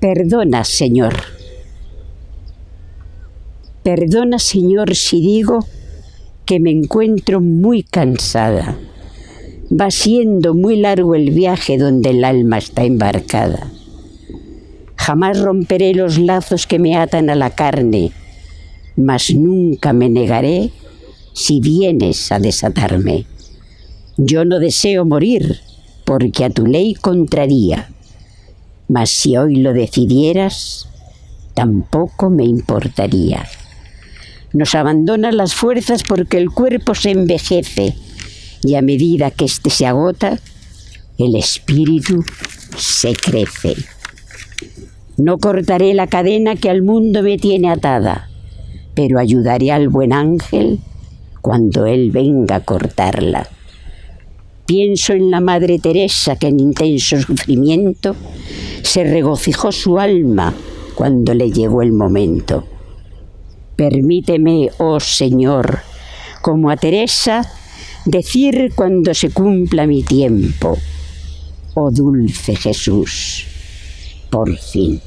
Perdona, Señor. Perdona, Señor, si digo que me encuentro muy cansada. Va siendo muy largo el viaje donde el alma está embarcada. Jamás romperé los lazos que me atan a la carne, mas nunca me negaré si vienes a desatarme. Yo no deseo morir, porque a tu ley contraría mas si hoy lo decidieras, tampoco me importaría. Nos abandonan las fuerzas porque el cuerpo se envejece y a medida que éste se agota, el espíritu se crece. No cortaré la cadena que al mundo me tiene atada, pero ayudaré al buen ángel cuando él venga a cortarla. Pienso en la Madre Teresa que en intenso sufrimiento se regocijó su alma cuando le llegó el momento. Permíteme, oh Señor, como a Teresa, decir cuando se cumpla mi tiempo, oh dulce Jesús, por fin.